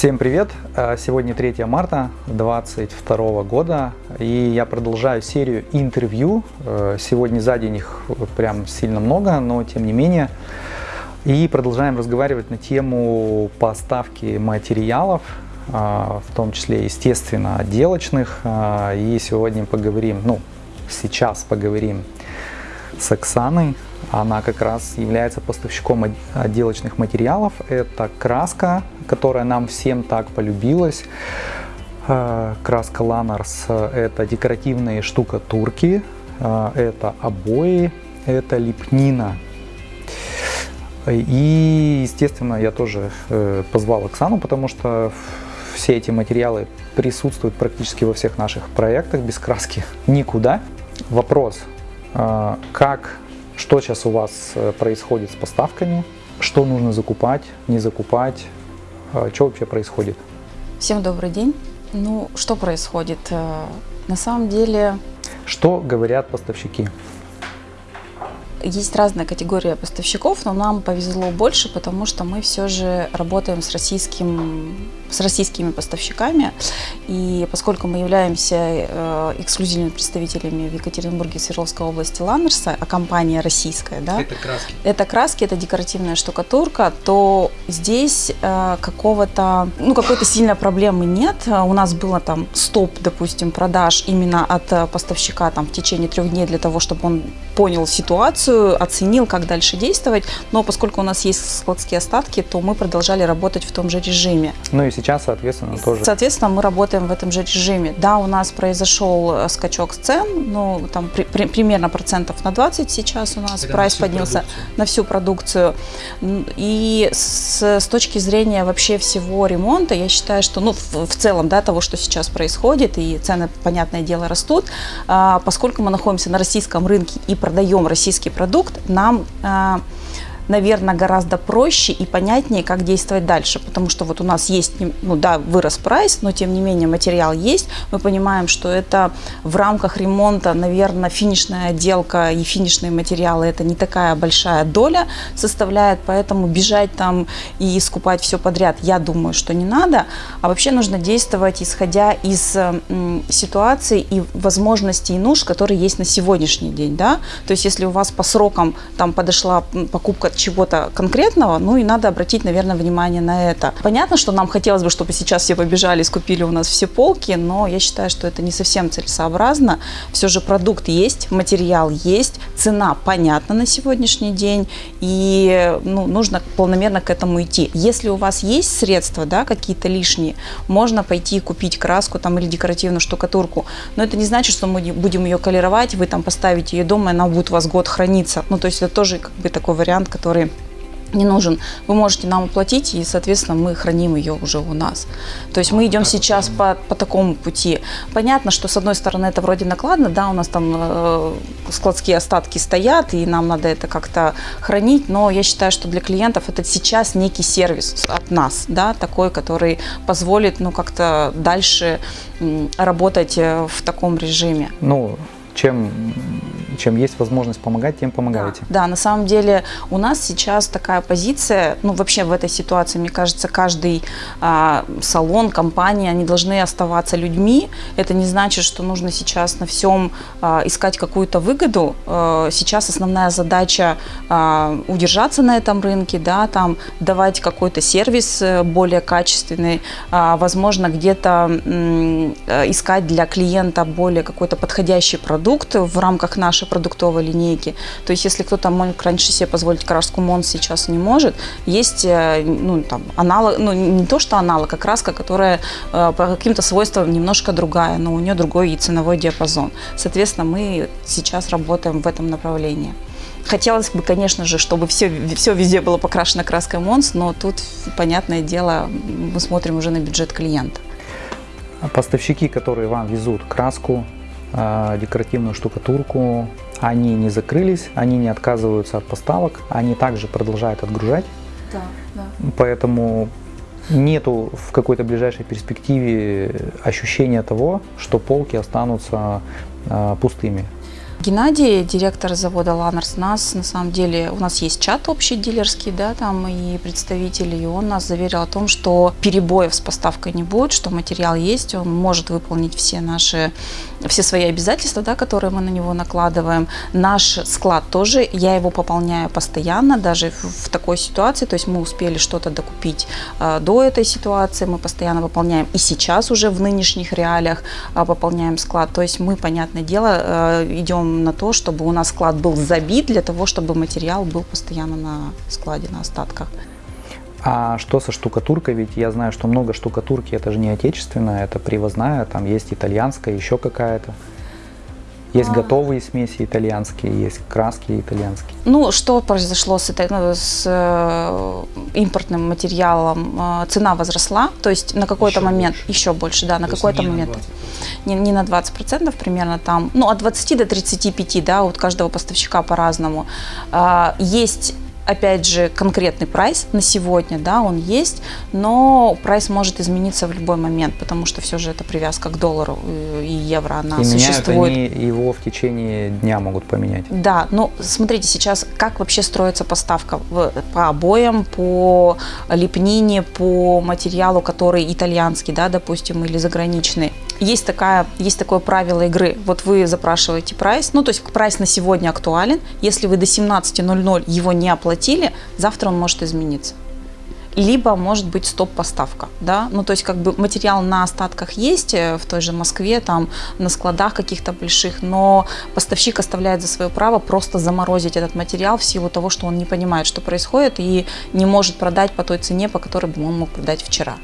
Всем привет! Э, сегодня 3 марта 2022 года и я продолжаю серию интервью. Э, сегодня за день их прям сильно много, но тем не менее. И продолжаем разговаривать на тему поставки материалов, э, в том числе, естественно, отделочных. И сегодня поговорим, ну, сейчас поговорим с Оксаной. Она как раз является поставщиком отделочных материалов. Это краска, которая нам всем так полюбилась. Э, краска Ланарс – это декоративные штукатурки, э, это обои, это лепнина. И, естественно, я тоже э, позвал Оксану, потому что все эти материалы присутствуют практически во всех наших проектах, без краски никуда. Вопрос, как, что сейчас у вас происходит с поставками, что нужно закупать, не закупать, а, что вообще происходит? Всем добрый день. Ну, что происходит? Э, на самом деле... Что говорят поставщики? Есть разная категория поставщиков, но нам повезло больше, потому что мы все же работаем с, российским, с российскими поставщиками. И поскольку мы являемся э, эксклюзивными представителями в Екатеринбурге и Свердловской области Ланнерса, а компания российская, да? Это краски. Это краски, это декоративная штукатурка, то здесь э, какого-то, ну, какой-то сильной проблемы нет. У нас было там стоп, допустим, продаж именно от э, поставщика там в течение трех дней для того, чтобы он понял ситуацию, ситуацию, оценил, как дальше действовать, но поскольку у нас есть складские остатки, то мы продолжали работать в том же режиме. Ну и сейчас, соответственно, тоже. Соответственно, мы работаем в этом же режиме. Да, у нас произошел э, скачок цен, ну, там при, при, примерно процентов на 20 сейчас у нас Это прайс на поднялся продукцию. на всю продукцию. И с, с точки зрения вообще всего ремонта, я считаю, что, ну, в, в целом, да, того, что сейчас происходит, и цены, понятное дело, растут, а, поскольку мы находимся на российском рынке и продаем российский продукт, нам а, наверное, гораздо проще и понятнее, как действовать дальше, потому что вот у нас есть, ну да, вырос прайс, но тем не менее материал есть, мы понимаем, что это в рамках ремонта, наверное, финишная отделка и финишные материалы это не такая большая доля составляет, поэтому бежать там и скупать все подряд, я думаю, что не надо, а вообще нужно действовать исходя из ситуации и возможностей и нужд, которые есть на сегодняшний день, да, то есть если у вас по срокам там подошла покупка чего-то конкретного, ну и надо обратить, наверное, внимание на это. Понятно, что нам хотелось бы, чтобы сейчас все побежали и скупили у нас все полки, но я считаю, что это не совсем целесообразно. Все же продукт есть, материал есть, цена понятна на сегодняшний день, и ну, нужно полномерно к этому идти. Если у вас есть средства, да, какие-то лишние, можно пойти купить краску там или декоративную штукатурку, но это не значит, что мы будем ее колеровать, вы там поставите ее дома, и она будет у вас год храниться. Ну, то есть это тоже как бы такой вариант, который не нужен, вы можете нам оплатить, и, соответственно, мы храним ее уже у нас. То есть мы идем сейчас по, по такому пути. Понятно, что, с одной стороны, это вроде накладно, да, у нас там э, складские остатки стоят, и нам надо это как-то хранить, но я считаю, что для клиентов это сейчас некий сервис от нас, да, такой, который позволит, ну, как-то дальше работать э, в таком режиме. Ну, чем чем есть возможность помогать, тем помогаете. Да, да, на самом деле у нас сейчас такая позиция, ну вообще в этой ситуации, мне кажется, каждый а, салон, компания, они должны оставаться людьми. Это не значит, что нужно сейчас на всем а, искать какую-то выгоду. А, сейчас основная задача а, удержаться на этом рынке, да, там давать какой-то сервис э, более качественный, а, возможно, где-то э, искать для клиента более какой-то подходящий продукт в рамках нашей продуктовой линейки. То есть, если кто-то мог раньше себе позволить краску Мон, сейчас не может, есть э, ну, там, аналог, ну, не то, что аналог, а краска, которая э, по каким-то свойствам немножко другая, но у нее другой и ценовой диапазон. Соответственно, мы сейчас работаем в этом направлении. Хотелось бы, конечно же, чтобы все, все везде было покрашено краской Монс, но тут, понятное дело, мы смотрим уже на бюджет клиента. Поставщики, которые вам везут краску, декоративную штукатурку. Они не закрылись, они не отказываются от поставок, они также продолжают отгружать. Да, да. Поэтому нету в какой-то ближайшей перспективе ощущения того, что полки останутся э, пустыми. Геннадий, директор завода Ланерс, нас на самом деле, у нас есть чат общий дилерский, да, там и представители, и он нас заверил о том, что перебоев с поставкой не будет, что материал есть, он может выполнить все наши, все свои обязательства, да, которые мы на него накладываем. Наш склад тоже, я его пополняю постоянно, даже в, в такой ситуации, то есть мы успели что-то докупить э, до этой ситуации, мы постоянно выполняем и сейчас уже в нынешних реалиях э, пополняем склад, то есть мы, понятное дело, э, идем на то, чтобы у нас склад был забит, для того, чтобы материал был постоянно на складе, на остатках. А что со штукатуркой? Ведь я знаю, что много штукатурки, это же не отечественная, это привозная, там есть итальянская, еще какая-то. Есть а... готовые смеси итальянские, есть краски итальянские. Ну, что произошло с, ну, с э, импортным материалом? Э, цена возросла, то есть на какой-то момент, больше. еще больше, да, на какой-то момент. Не, не на 20% примерно там, ну, от 20 до 35, да, у каждого поставщика по-разному. Э, есть опять же, конкретный прайс на сегодня, да, он есть, но прайс может измениться в любой момент, потому что все же это привязка к доллару э, и евро, она и существует. Меняют они его в течение дня могут поменять. Да, но смотрите сейчас, как вообще строится поставка по обоям, по лепнине, по материалу, который итальянский, да, допустим, или заграничный. Есть, такая, есть такое правило игры. Вот вы запрашиваете прайс, ну, то есть прайс на сегодня актуален. Если вы до 17.00 его не оплатили, завтра он может измениться. Либо может быть стоп-поставка, да, ну то есть как бы материал на остатках есть э, в той же Москве, там на складах каких-то больших, но поставщик оставляет за свое право просто заморозить этот материал в силу того, что он не понимает, что происходит и не может продать по той цене, по которой бы он мог продать вчера.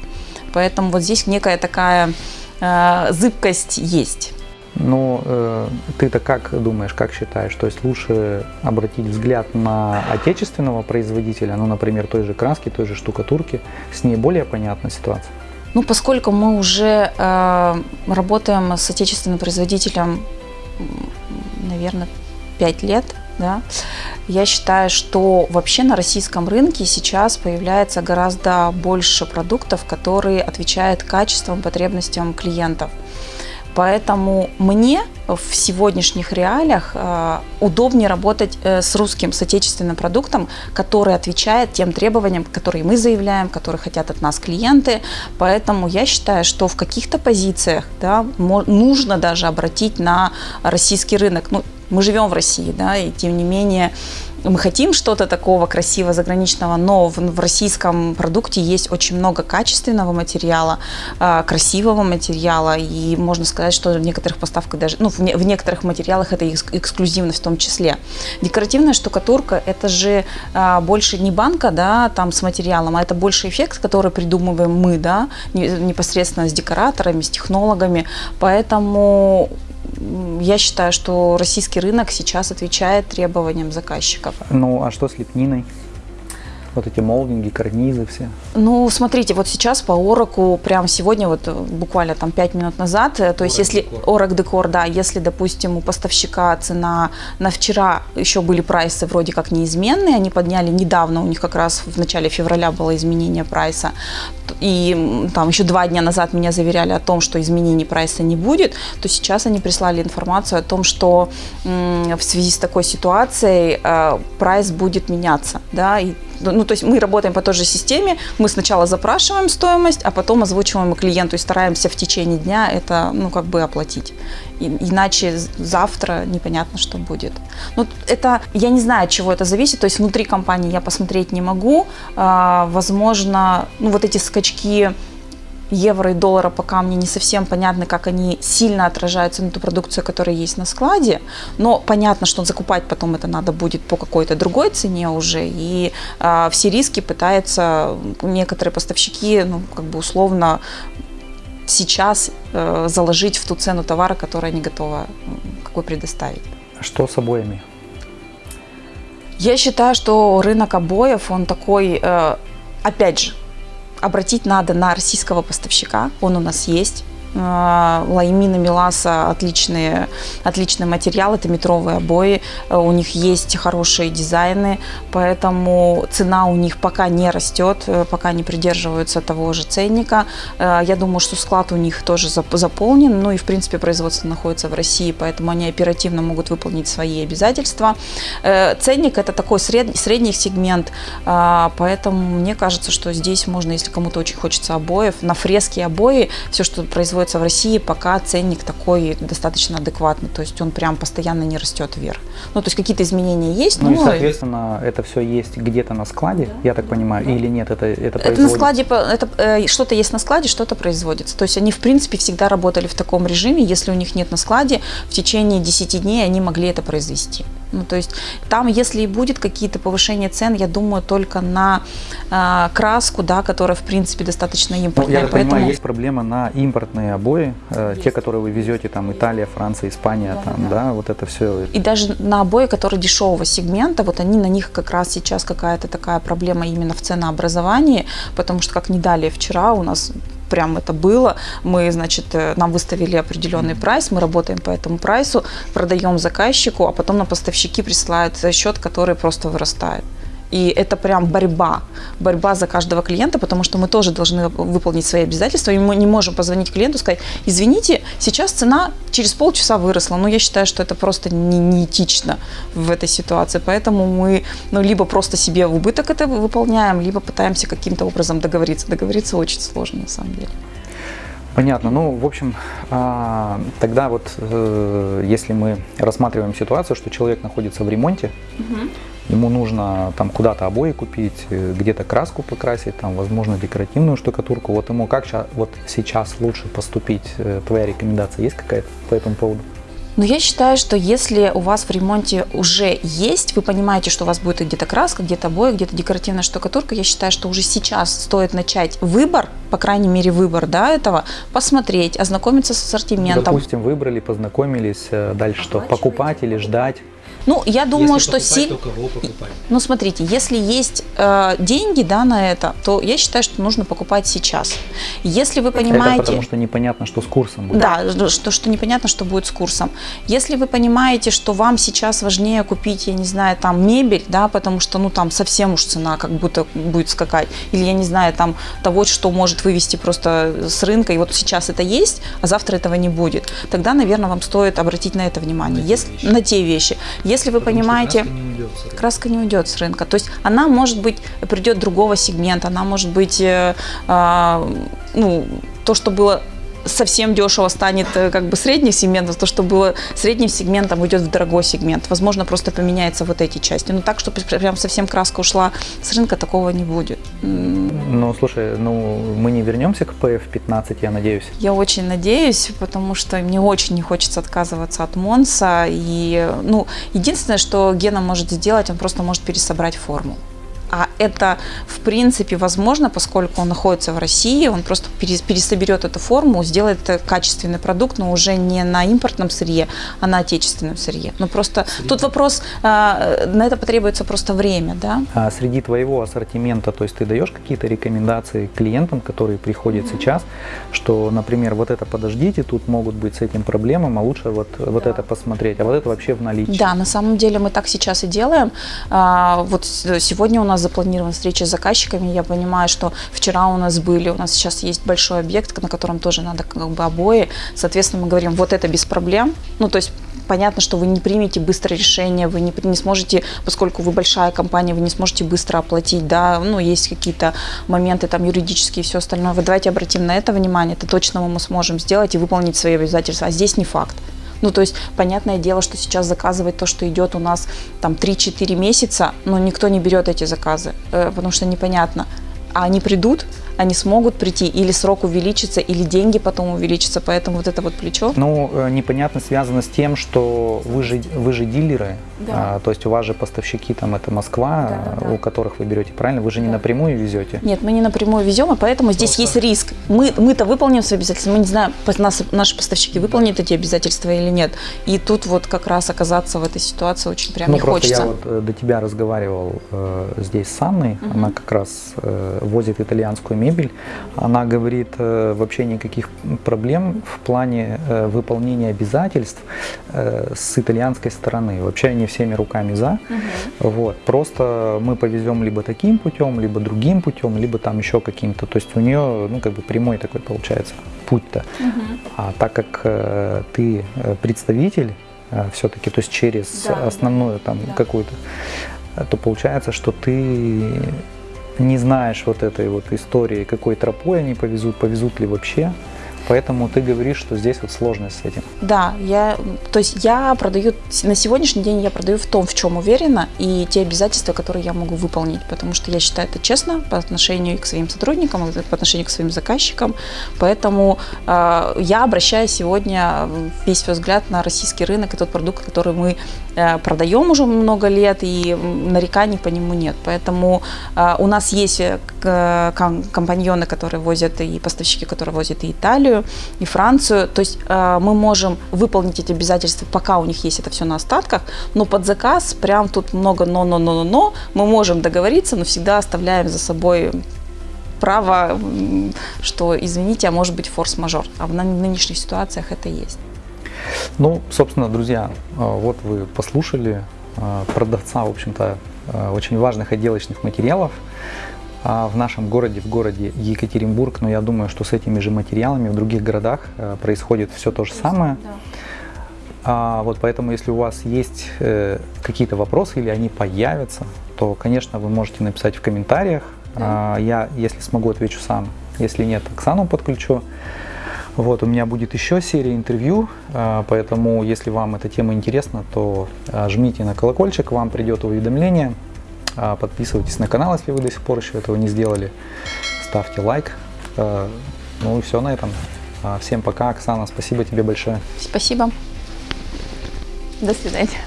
Поэтому вот здесь некая такая э, зыбкость есть. Но э, ты-то как думаешь, как считаешь? То есть лучше обратить взгляд на отечественного производителя, ну, например, той же краски, той же штукатурки, с ней более понятна ситуация? Ну, поскольку мы уже э, работаем с отечественным производителем, наверное, 5 лет, да, я считаю, что вообще на российском рынке сейчас появляется гораздо больше продуктов, которые отвечают качествам, потребностям клиентов. Поэтому мне в сегодняшних реалиях э, удобнее работать э, с русским, с отечественным продуктом, который отвечает тем требованиям, которые мы заявляем, которые хотят от нас клиенты. Поэтому я считаю, что в каких-то позициях да, нужно даже обратить на российский рынок. Ну, мы живем в России, да, и тем не менее мы хотим что-то такого красивого, заграничного, но в, в российском продукте есть очень много качественного материала, э, красивого материала, и можно сказать, что в некоторых поставках даже, ну, в, не, в некоторых материалах это эксклюзивность в том числе. Декоративная штукатурка – это же э, больше не банка, да, там с материалом, а это больше эффект, который придумываем мы, да, непосредственно с декораторами, с технологами, поэтому я считаю, что российский рынок сейчас отвечает требованиям заказчиков. Ну, а что с лепниной? Вот эти молдинги, карнизы все. Ну, смотрите, вот сейчас по Ороку, прям сегодня, вот буквально там 5 минут назад, э, то есть если Орок Декор, да, если, допустим, у поставщика цена на вчера еще были прайсы вроде как неизменные, они подняли недавно, у них как раз в начале февраля было изменение прайса, и там еще два дня назад меня заверяли о том, что изменений прайса не будет, то сейчас они прислали информацию о том, что в связи с такой ситуацией э, прайс будет меняться, да, и ну, то есть мы работаем по той же системе, мы сначала запрашиваем стоимость, а потом озвучиваем клиенту и стараемся в течение дня это, ну, как бы оплатить. И, иначе завтра непонятно, что будет. Ну, это, я не знаю, от чего это зависит, то есть внутри компании я посмотреть не могу. А, возможно, ну, вот эти скачки евро и доллара пока мне не совсем понятно, как они сильно отражаются на ту продукцию, которая есть на складе, но понятно, что закупать потом это надо будет по какой-то другой цене уже, и э, все риски пытаются некоторые поставщики, ну, как бы условно сейчас э, заложить в ту цену товара, которую они готовы какой предоставить. Что с обоями? Я считаю, что рынок обоев, он такой, э, опять же, обратить надо на российского поставщика, он у нас есть. А, Лаймина, Миласа отличные, отличный материал, это метровые обои, э, у них есть хорошие дизайны, поэтому цена у них пока не растет, э, пока не придерживаются того же ценника. Э, Я думаю, что склад у них тоже зап- заполнен, ну и в принципе производство находится в России, поэтому они оперативно могут выполнить свои обязательства. Ценник это такой сред- средний сегмент, а, поэтому мне кажется, что здесь можно, если кому-то очень хочется обоев, на фрески обои, все, что производится в России, пока ценник такой достаточно адекватный, то есть он прям постоянно не растет вверх. Ну, то есть какие-то изменения есть, Ну и, но соответственно, это все есть где-то на складе, я так понимаю, или нет, это, это это на производится? складе, это, э, что-то есть на складе, что-то производится. То есть они, в принципе, всегда работали в таком режиме, если у них нет на складе, в течение 10 дней они могли это произвести. Ну, то есть там, если и будет какие-то повышения цен, я думаю, только на э, краску, да, которая, в принципе, достаточно Ну, импортная. я так поэтому... понимаю, есть проблема на импортные обои, э, те, которые вы везете, там, Италия, Франция, Испания, там, да, вот это все. И даже на обои, которые дешевого сегмента, вот они на них как раз сейчас какая-то такая проблема именно в ценообразовании, потому что, как не далее вчера, у нас прям это было. Мы, значит, э, нам выставили определенный прайс, мы работаем по этому прайсу, продаем заказчику, а потом на поставщики присылают счет, который просто вырастает. И это прям борьба, борьба за каждого клиента, потому что мы тоже должны выполнить свои обязательства, и мы не можем позвонить клиенту и сказать, извините, сейчас цена через полчаса выросла, но я считаю, что это просто не, неэтично в этой ситуации, поэтому мы ну, либо просто себе в убыток это выполняем, либо пытаемся каким-то образом договориться. Договориться очень сложно на самом деле. Понятно. Ну, в общем, а, тогда вот, э, если мы рассматриваем ситуацию, что человек находится в ремонте, ему нужно там куда-то обои купить, э, где-то краску покрасить, там, возможно, декоративную штукатурку. Вот ему как вот сейчас лучше поступить? Э, Твоя рекомендация есть какая-то по этому поводу? Но я считаю, что если у вас в ремонте уже есть, вы понимаете, что у вас будет где-то краска, где-то обои, где-то декоративная штукатурка, я считаю, что уже сейчас стоит начать выбор, по крайней мере выбор да, этого, посмотреть, ознакомиться с ассортиментом. Допустим, выбрали, познакомились, э, дальше что? Покупать или ждать? Ну, я думаю, Если что покупать, си- то кого покупать? Ну, смотрите, если есть э, деньги да, на это, то я считаю, что нужно покупать сейчас. Если вы понимаете... Это потому что непонятно, что с курсом будет. Да, что, что непонятно, что будет с курсом. Если вы понимаете, что вам сейчас важнее купить, я не знаю, там мебель, да, потому что, ну, там совсем уж цена как будто будет скакать, или, я не знаю, там того, что может вывести просто с рынка, и вот сейчас это есть, а завтра этого не будет, тогда, наверное, вам стоит обратить на это внимание, На те если, вещи. на те вещи. Если вы Потому что понимаете... краска не уйдет с краска не уйдет с рынка. То есть она может быть придет другого сегмента, она может быть, э, а, ну, то, что было совсем дешево станет э, как бы средним сегментом, то, что было средним сегментом, уйдет в дорогой сегмент. Возможно, просто поменяется вот эти части. Но так, чтобы прям совсем краска ушла с рынка, такого не будет. Ну, слушай, ну, мы не вернемся к PF15, я надеюсь. Я очень надеюсь, потому что мне очень не хочется отказываться от Монса. И, ну, единственное, что Гена может сделать, он просто может пересобрать форму. А это, в принципе, возможно, поскольку он находится в России, он просто перес- пересоберет эту форму, сделает качественный продукт, но уже не на импортном сырье, а на отечественном сырье. Но просто тут вопрос, а, на это потребуется просто время, да? А среди твоего ассортимента, то есть ты даешь какие-то рекомендации клиентам, которые приходят сейчас, что, например, вот это подождите, тут могут быть с этим проблемам, а лучше вот, вот это посмотреть, а вот это вообще в наличии. Да, на самом деле мы так сейчас и делаем. А, Вот сегодня у нас запланирована встреча с заказчиками. Я понимаю, что вчера у нас были, у нас сейчас есть большой объект, на котором тоже надо как бы обои. Соответственно, мы говорим, вот это без проблем. Ну, то есть понятно, что вы не примете быстрое решение, вы не, не сможете, поскольку вы большая компания, вы не сможете быстро оплатить, да, ну, есть какие-то моменты там юридические и все остальное. Вы давайте обратим на это внимание, это точно мы сможем сделать и выполнить свои обязательства, а здесь не факт. Ну, то есть, понятное дело, что сейчас заказывать то, что идет у нас там 3-4 месяца, но никто не берет эти заказы, э, потому что непонятно. А они придут, они смогут прийти, или срок увеличится, или деньги потом увеличатся, поэтому вот это вот плечо. Ну, э, непонятно связано с тем, что вы же, вы же дилеры, Да. а, то есть у вас же поставщики там это Москва, Да, да, да. у которых вы берете, правильно? Вы же не напрямую везете. Нет, мы не напрямую везем, и поэтому здесь Просто- есть риск. Мы, мы-то выполним свои обязательства, мы не знаем, нас, наши поставщики выполнят эти обязательства или нет. И тут вот как раз оказаться в этой ситуации очень прям ну, не просто хочется. я вот э, до тебя разговаривал э, здесь с Анной, она как раз э, возит итальянскую мебель, мебель. Она говорит, э, вообще никаких проблем в плане э, выполнения обязательств э, с итальянской стороны. Вообще они всеми руками за. Вот. Просто мы повезем либо таким путем, либо другим путем, либо там еще каким-то. То есть у нее, ну, как бы прямой такой получается путь-то. А так как э, ты э, представитель все-таки, то есть через Да, основную там да. какую-то, э, то получается, что ты не знаешь вот этой вот истории, какой тропой они повезут, повезут ли вообще. Поэтому ты говоришь, что здесь вот сложность с этим. Да, я, то есть я продаю, на сегодняшний день я продаю в том, в чем уверена, и те обязательства, которые я могу выполнить, потому что я считаю это честно по отношению к своим сотрудникам, по отношению к своим заказчикам. Поэтому э, я обращаю сегодня весь свой взгляд на российский рынок и тот продукт, который мы продаем уже много лет, и нареканий по нему нет. Поэтому э, у нас есть э, компаньоны, которые возят, и поставщики, которые возят и Италию, и Францию. То есть э, мы можем выполнить эти обязательства, пока у них есть это все на остатках, но под заказ прям тут много но-но-но-но-но. Мы можем договориться, но всегда оставляем за собой право, что, извините, а может быть форс-мажор. А в ны- нынешних ситуациях это есть. Ну, собственно, друзья, э, вот вы послушали э, продавца, в общем-то, э, очень важных отделочных материалов а, в нашем городе, в городе Екатеринбург. Но я думаю, что с этими же материалами в других городах происходит все то же самое. А, вот поэтому, если у вас есть э, какие-то вопросы или они появятся, то, конечно, вы можете написать в комментариях. А, я, если смогу, отвечу сам. Если нет, Оксану подключу. Вот, у меня будет еще серия интервью, а, поэтому, если вам эта тема интересна, то а, жмите на колокольчик, вам придет уведомление. А, Подписывайтесь на канал, если вы до сих пор еще этого не сделали. Ставьте лайк. Ну и все на этом. Всем пока, Оксана, спасибо тебе большое. Спасибо. До свидания.